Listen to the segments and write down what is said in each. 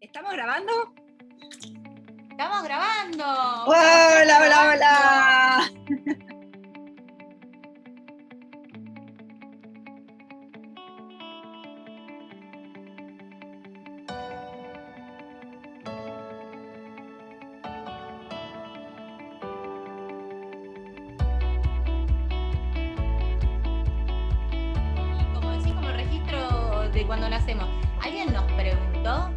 ¿Estamos grabando? Estamos grabando. Hola, hola, hola. Como decís, como registro de cuando nacemos. ¿Alguien nos preguntó?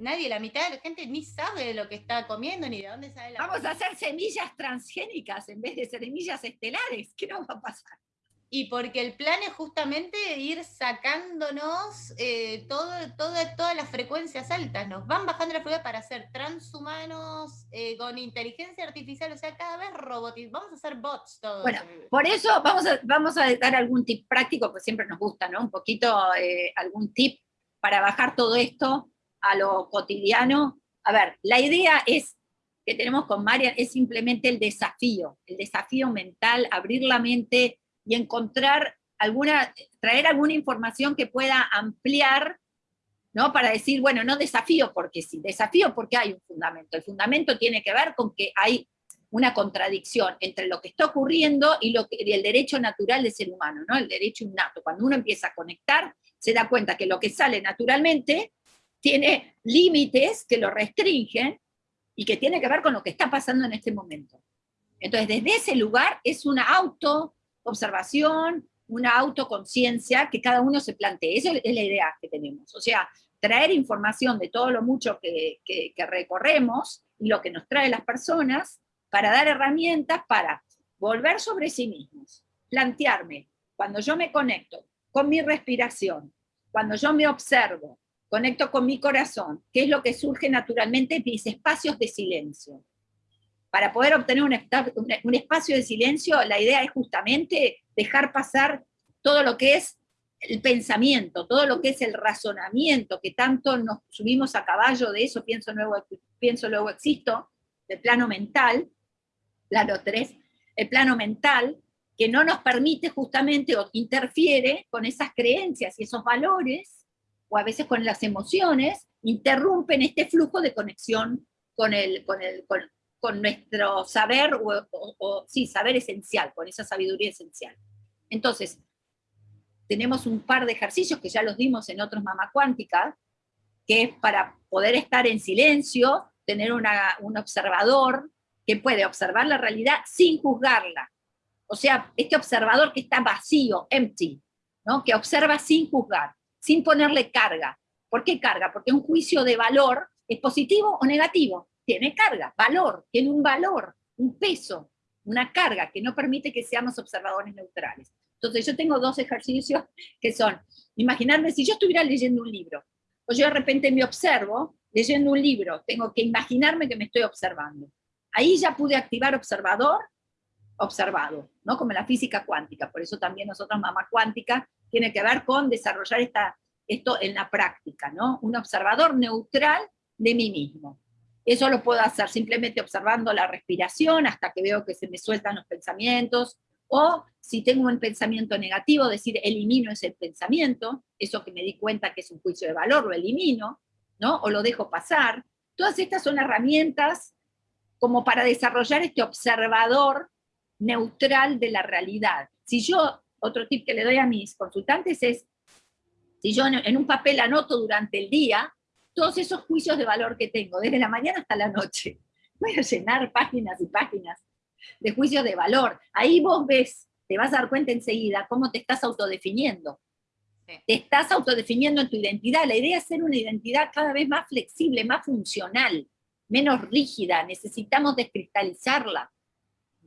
Nadie, la mitad de la gente ni sabe de lo que está comiendo ni de dónde sale la Vamos a hacer semillas transgénicas en vez de semillas estelares. ¿Qué nos va a pasar? Y porque el plan es justamente ir sacándonos eh, todo, todo- todas las frecuencias altas. Nos van bajando la frecuencia para ser transhumanos eh, con inteligencia artificial. O sea, cada vez robotizados. Vamos a hacer bots todos. Bueno, Por eso vamos a, vamos a dar algún tip práctico, pues siempre nos gusta, ¿no? Un poquito, eh, algún tip para bajar todo esto a lo cotidiano. A ver, la idea es que tenemos con Marian es simplemente el desafío, el desafío mental, abrir la mente y encontrar alguna, traer alguna información que pueda ampliar, ¿no? Para decir, bueno, no desafío porque sí, desafío porque hay un fundamento. El fundamento tiene que ver con que hay una contradicción entre lo que está ocurriendo y, lo que- y el derecho natural del ser humano, ¿no? el derecho innato. Cuando uno empieza a conectar, se da cuenta que lo que sale naturalmente tiene límites que lo restringen y que tiene que ver con lo que está pasando en este momento. Entonces, desde ese lugar es una auto-observación, una autoconciencia que cada uno se plantee. Esa es la idea que tenemos. O sea, traer información de todo lo mucho que, que- recorremos y lo que nos trae las personas para dar herramientas para volver sobre sí mismos, plantearme, cuando yo me conecto con mi respiración, cuando yo me observo, conecto con mi corazón, qué es lo que surge naturalmente en mis espacios de silencio. Para poder obtener un, espacio de silencio, la idea es justamente dejar pasar todo lo que es el pensamiento, todo lo que es el razonamiento, que tanto nos subimos a caballo de eso, pienso luego, pienso luego existo, del plano mental, plano 3, el plano mental, que no nos permite justamente o interfiere con esas creencias y esos valores, o a veces con las emociones, interrumpen este flujo de conexión con, el, con, el, con, nuestro saber, o, sí, saber esencial, con esa sabiduría esencial. Entonces, tenemos un par de ejercicios que ya los dimos en otros Mama Cuántica, que es para poder estar en silencio, tener una- un observador que puede observar la realidad sin juzgarla. O sea, este observador que está vacío, empty, ¿no? que observa sin juzgar, sin ponerle carga. ¿Por qué carga? Porque un juicio de valor es positivo o negativo. Tiene carga, valor, tiene un valor, un peso, una carga que no permite que seamos observadores neutrales. Entonces yo tengo dos ejercicios que son, imaginarme si yo estuviera leyendo un libro, o yo de repente me observo leyendo un libro, tengo que imaginarme que me estoy observando. Ahí ya pude activar observador, observado, ¿no? Como en la física cuántica, por eso también nosotros, Mamá Cuántica, tiene que ver con desarrollar esta, esto en la práctica, ¿no? Un observador neutral de mí mismo. Eso lo puedo hacer simplemente observando la respiración hasta que veo que se me sueltan los pensamientos, o si tengo un pensamiento negativo, decir, elimino ese pensamiento, eso que me di cuenta que es un juicio de valor, lo elimino, ¿no? O lo dejo pasar. Todas estas son herramientas como para desarrollar este observador neutral de la realidad. Si yo, otro tip que le doy a mis consultantes es, si yo en, un papel anoto durante el día todos esos juicios de valor que tengo, desde la mañana hasta la noche, voy a llenar páginas y páginas de juicios de valor. Ahí vos ves, te vas a dar cuenta enseguida cómo te estás autodefiniendo. Sí. Te estás autodefiniendo en tu identidad. La idea es ser una identidad cada vez más flexible, más funcional, menos rígida. Necesitamos descristalizarla.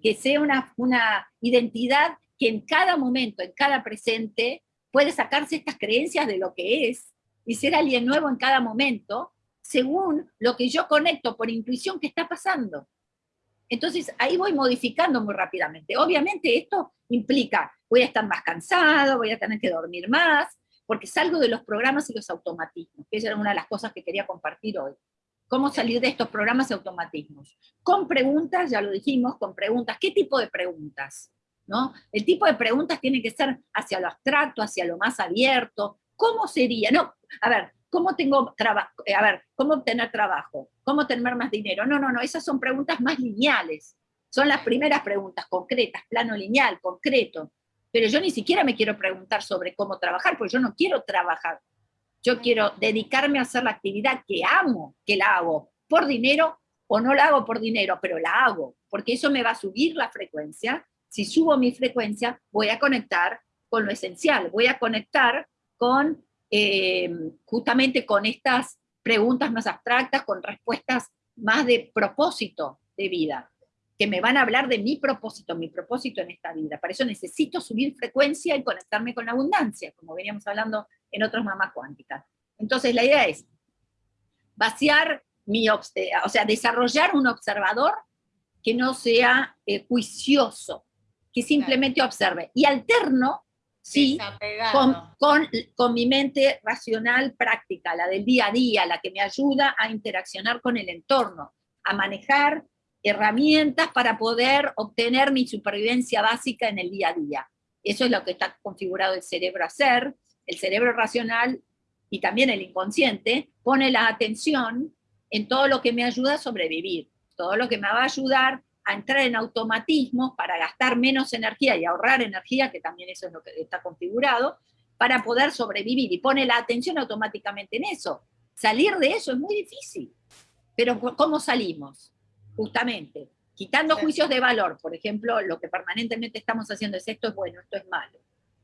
Que sea una, una identidad que en cada momento, en cada presente, puede sacarse estas creencias de lo que es y ser alguien nuevo en cada momento, según lo que yo conecto por intuición que está pasando. Entonces ahí voy modificando muy rápidamente. Obviamente esto implica, voy a estar más cansado, voy a tener que dormir más, porque salgo de los programas y los automatismos, que esa era una de las cosas que quería compartir hoy. ¿Cómo salir de estos programas y automatismos? Con preguntas, ya lo dijimos, con preguntas. ¿Qué tipo de preguntas? ¿No? El tipo de preguntas tiene que ser hacia lo abstracto, hacia lo más abierto. ¿Cómo sería? No, a ver, ¿cómo tengo trabajo? A ver, ¿cómo obtener trabajo? ¿Cómo tener más dinero? No, no, no, esas son preguntas más lineales. Son las primeras preguntas concretas, plano lineal, concreto. Pero yo ni siquiera me quiero preguntar sobre cómo trabajar, porque yo no quiero trabajar. Yo quiero dedicarme a hacer la actividad que amo, que la hago por dinero o no la hago por dinero, pero la hago, porque eso me va a subir la frecuencia. Si subo mi frecuencia, voy a conectar con lo esencial, voy a conectar con eh, justamente con estas preguntas más abstractas, con respuestas más de propósito de vida, que me van a hablar de mi propósito, mi propósito en esta vida. Para eso necesito subir frecuencia y conectarme con la abundancia, como veníamos hablando en otros mamás cuánticas. Entonces la idea es vaciar mi, o sea, desarrollar un observador que no sea eh, juicioso, que simplemente observe. Y alterno, sí, con, con, con, mi mente racional práctica, la del día a día, la que me ayuda a interaccionar con el entorno, a manejar herramientas para poder obtener mi supervivencia básica en el día a día. Eso es lo que está configurado el cerebro a hacer. El cerebro racional y también el inconsciente pone la atención en todo lo que me ayuda a sobrevivir, todo lo que me va a ayudar a entrar en automatismos para gastar menos energía y ahorrar energía, que también eso es lo que está configurado, para poder sobrevivir, y pone la atención automáticamente en eso. Salir de eso es muy difícil, pero ¿cómo salimos? Justamente, quitando juicios de valor, por ejemplo, lo que permanentemente estamos haciendo es esto es bueno, esto es malo,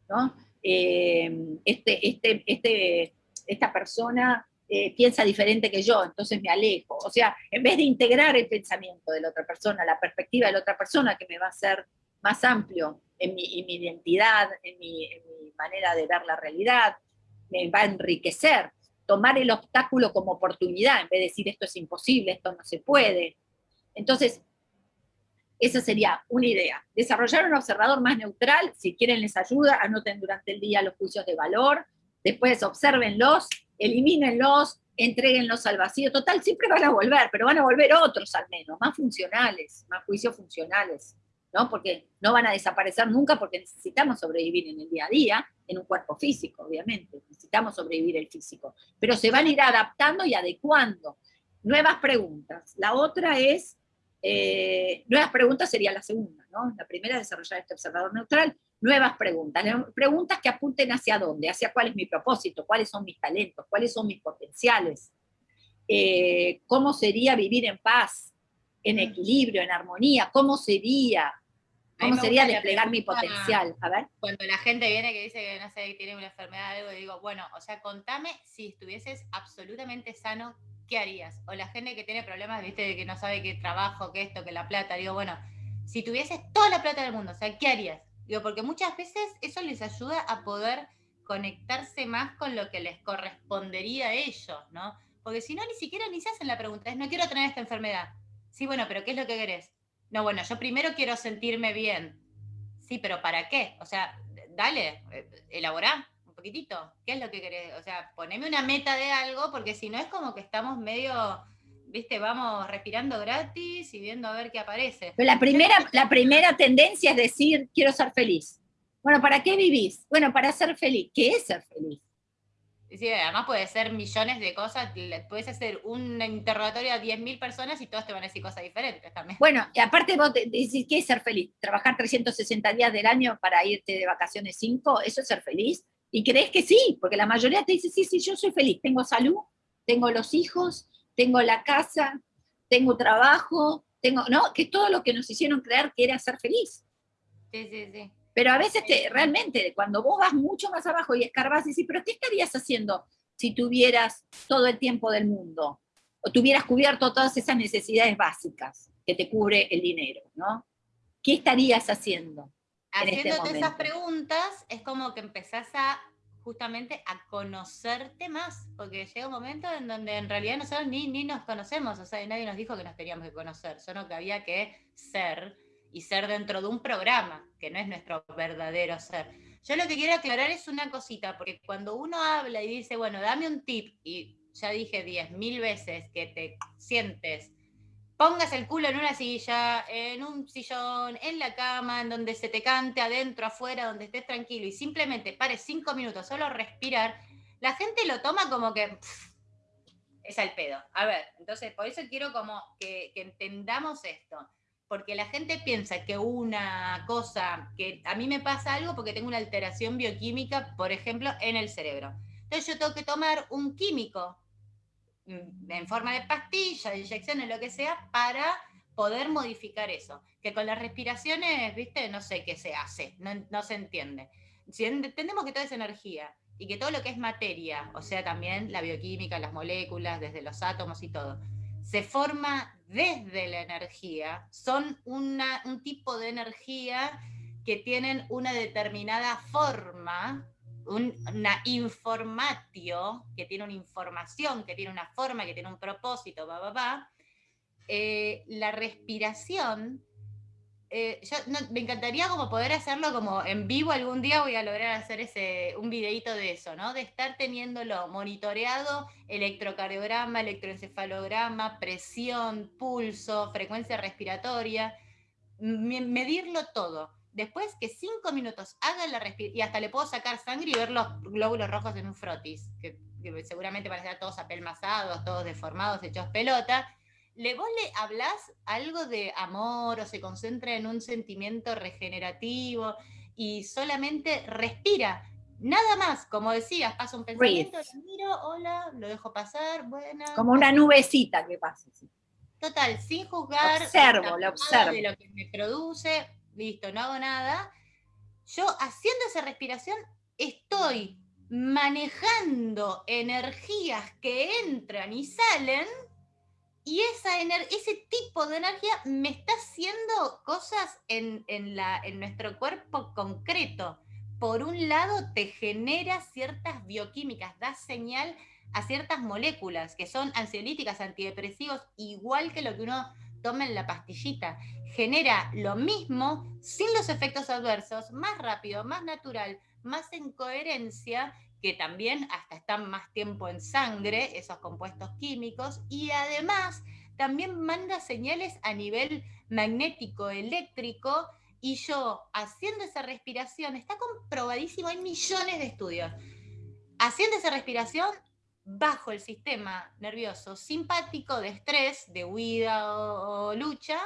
¿no? Eh, este, este, este, esta persona eh, piensa diferente que yo, entonces me alejo. O sea, en vez de integrar el pensamiento de la otra persona, la perspectiva de la otra persona, que me va a ser más amplio en mi, identidad, en mi, manera de ver la realidad, me va a enriquecer. Tomar el obstáculo como oportunidad, en vez de decir esto es imposible, esto no se puede. Entonces, esa sería una idea. Desarrollar un observador más neutral, si quieren les ayuda, anoten durante el día los juicios de valor, después observenlos elimínenlos, entreguenlos al vacío. Total, siempre van a volver, pero van a volver otros al menos, más funcionales, más juicios funcionales, ¿no? Porque no van a desaparecer nunca porque necesitamos sobrevivir en el día a día, en un cuerpo físico, obviamente, necesitamos sobrevivir el físico, pero se van a ir adaptando y adecuando. Nuevas preguntas. La otra es, eh, nuevas preguntas sería la segunda, ¿no? La primera, desarrollar este observador neutral, nuevas preguntas, preguntas que apunten hacia dónde, hacia cuál es mi propósito, cuáles son mis talentos, cuáles son mis potenciales, eh, cómo sería vivir en paz, en mm. equilibrio, en armonía, cómo sería, cómo sería desplegar mi potencial. A ver. Cuando la gente viene que dice que no sé, tiene una enfermedad algo, digo, bueno, o sea, contame si estuvieses absolutamente sano, ¿qué harías? O la gente que tiene problemas, viste, de que no sabe qué trabajo, qué esto, qué la plata, digo, bueno, si tuvieses toda la plata del mundo, o sea, ¿qué harías? Digo, porque muchas veces eso les ayuda a poder conectarse más con lo que les correspondería a ellos, ¿no? Porque si no, ni siquiera ni se hacen la pregunta, es no quiero tener esta enfermedad. Sí, bueno, pero ¿qué es lo que querés? No, bueno, yo primero quiero sentirme bien. Sí, pero ¿para qué? O sea, dale, eh, elaborá un poquitito. ¿Qué es lo que querés? O sea, poneme una meta de algo, porque si no es como que estamos medio viste, vamos respirando gratis y viendo a ver qué aparece. Pero la primera, la primera tendencia es decir, quiero ser feliz. Bueno, ¿para qué vivís? Bueno, para ser feliz. ¿Qué es ser feliz? Sí, además puede ser millones de cosas, puedes hacer un interrogatorio a 10.000 personas y todos te van a decir cosas diferentes también. Bueno, y aparte vos decís, ¿qué es ser feliz? ¿Trabajar 360 días del año para irte de vacaciones 5? ¿Eso es ser feliz? Y crees que sí, porque la mayoría te dice, sí, sí, yo soy feliz, tengo salud, tengo los hijos, tengo la casa, tengo trabajo, tengo, ¿no? Que todo lo que nos hicieron creer que era ser feliz. Sí, sí, sí. Pero a veces te, realmente, cuando vos vas mucho más abajo y escarbas y dices, pero ¿qué estarías haciendo si tuvieras todo el tiempo del mundo? O tuvieras cubierto todas esas necesidades básicas que te cubre el dinero, ¿no? ¿Qué estarías haciendo? Este Haciéndote esas preguntas, es como que empezás a justamente a conocerte más, porque llega un momento en donde en realidad nosotros ni, ni nos conocemos, o sea, nadie nos dijo que nos teníamos que conocer, solo que había que ser y ser dentro de un programa, que no es nuestro verdadero ser. Yo lo que quiero aclarar es una cosita, porque cuando uno habla y dice, bueno, dame un tip, y ya dije diez mil veces que te sientes pongas el culo en una silla, en un sillón, en la cama, en donde se te cante adentro, afuera, donde estés tranquilo y simplemente pares cinco minutos, solo respirar, la gente lo toma como que es al pedo. A ver, entonces por eso quiero como que, entendamos esto. Porque la gente piensa que una cosa, que a mí me pasa algo porque tengo una alteración bioquímica, por ejemplo, en el cerebro. Entonces yo tengo que tomar un químico en forma de pastilla, de inyecciones, lo que sea, para poder modificar eso. Que con las respiraciones, viste, no sé qué se hace, no, no se entiende. Si entendemos que todo es energía y que todo lo que es materia, o sea, también la bioquímica, las moléculas, desde los átomos y todo, se forma desde la energía, son una, un tipo de energía que tienen una determinada forma, una informatio, que tiene una información, que tiene una forma, que tiene un propósito, va, va, va. La respiración eh, me encantaría como poder hacerlo como en vivo algún día voy a lograr hacer ese, un videito de eso, ¿no? De estar teniéndolo monitoreado, electrocardiograma, electroencefalograma, presión, pulso, frecuencia respiratoria, medirlo todo. Después que cinco minutos haga la respiración, y hasta le puedo sacar sangre y ver los glóbulos rojos en un frotis, que, seguramente van a estar todos apelmazados, todos deformados, hechos pelota, ¿le vos le hablás algo de amor o se concentra en un sentimiento regenerativo y solamente respira? Nada más, como decías, pasa un pensamiento, lo miro, hola, lo dejo pasar, buena. Como una nubecita que pasa. Total, sin juzgar. Observo, lo observo. De lo que me produce, listo, no hago nada. Yo haciendo esa respiración estoy manejando energías que entran y salen y esa ese tipo de energía me está haciendo cosas en, la, en nuestro cuerpo concreto. Por un lado, te genera ciertas bioquímicas, da señal a ciertas moléculas que son ansiolíticas, antidepresivos, igual que lo que uno toma en la pastillita. Genera lo mismo sin los efectos adversos, más rápido, más natural, más en coherencia que también hasta están más tiempo en sangre, esos compuestos químicos, y además también manda señales a nivel magnético, eléctrico, y yo haciendo esa respiración, está comprobadísimo, hay millones de estudios, haciendo esa respiración bajo el sistema nervioso simpático de estrés, de huida o, lucha,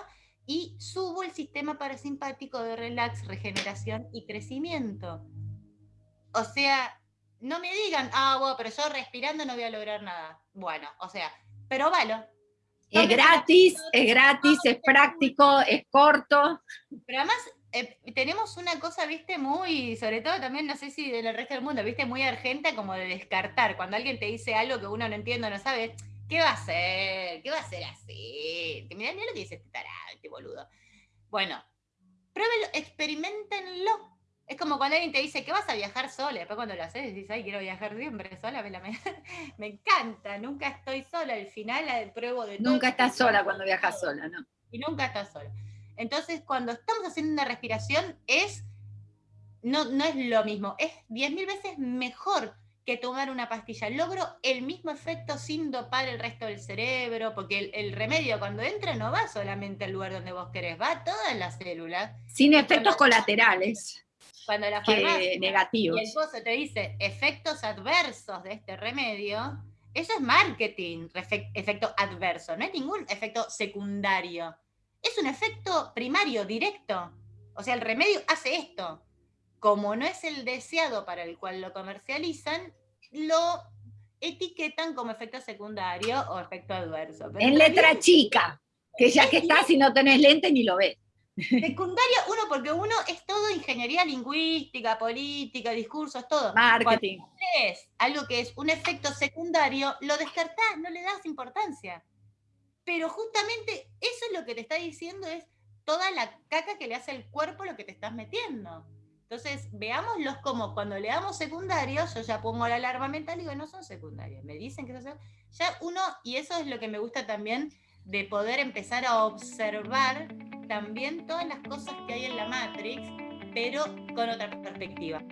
y subo el sistema parasimpático de relax, regeneración y crecimiento. O sea, no me digan, ah, bueno, pero yo respirando no voy a lograr nada. Bueno, o sea, pero valo. Es gratis, es gratis, es práctico, es corto. Pero además eh, tenemos una cosa, viste, muy, sobre todo también, no sé si del resto del mundo, viste, muy argenta como de descartar. Cuando alguien te dice algo que uno no entiende, no sabe, ¿qué va a hacer? ¿Qué va a hacer así? Mirá, mirá lo que dice este tarado, este boludo. Bueno, pruébelo, experimentenlo es como cuando alguien te dice que vas a viajar sola, después cuando lo haces decís, ay, quiero viajar siempre sola, me, me, encanta, nunca estoy sola, al final la pruebo de Nunca estás sola cuando viajas sola, ¿no? Y nunca estás sola. Entonces, cuando estamos haciendo una respiración, es, no, no es lo mismo, es 10.000 veces mejor que tomar una pastilla. Logro el mismo efecto sin dopar el resto del cerebro, porque el, el, remedio cuando entra no va solamente al lugar donde vos querés, va a todas las células. Sin efectos colaterales cuando la farmacia negativos. y el pozo te dice efectos adversos de este remedio, eso es marketing, efecto adverso, no es ningún efecto secundario. Es un efecto primario, directo. O sea, el remedio hace esto. Como no es el deseado para el cual lo comercializan, lo etiquetan como efecto secundario o efecto adverso. en letra chica, que ya que está, si no tenés lente ni lo ves. Secundaria, uno, porque uno es todo ingeniería lingüística, política, discursos, todo. Marketing. Cuando es algo que es un efecto secundario, lo descartás, no le das importancia. Pero justamente eso es lo que te está diciendo, es toda la caca que le hace el cuerpo lo que te estás metiendo. Entonces, veámoslos como cuando le damos secundarios, yo ya pongo la alarma mental y digo, no son secundarios. Me dicen que son Ya uno, y eso es lo que me gusta también de poder empezar a observar también todas las cosas que hay en la Matrix, pero con otra perspectiva.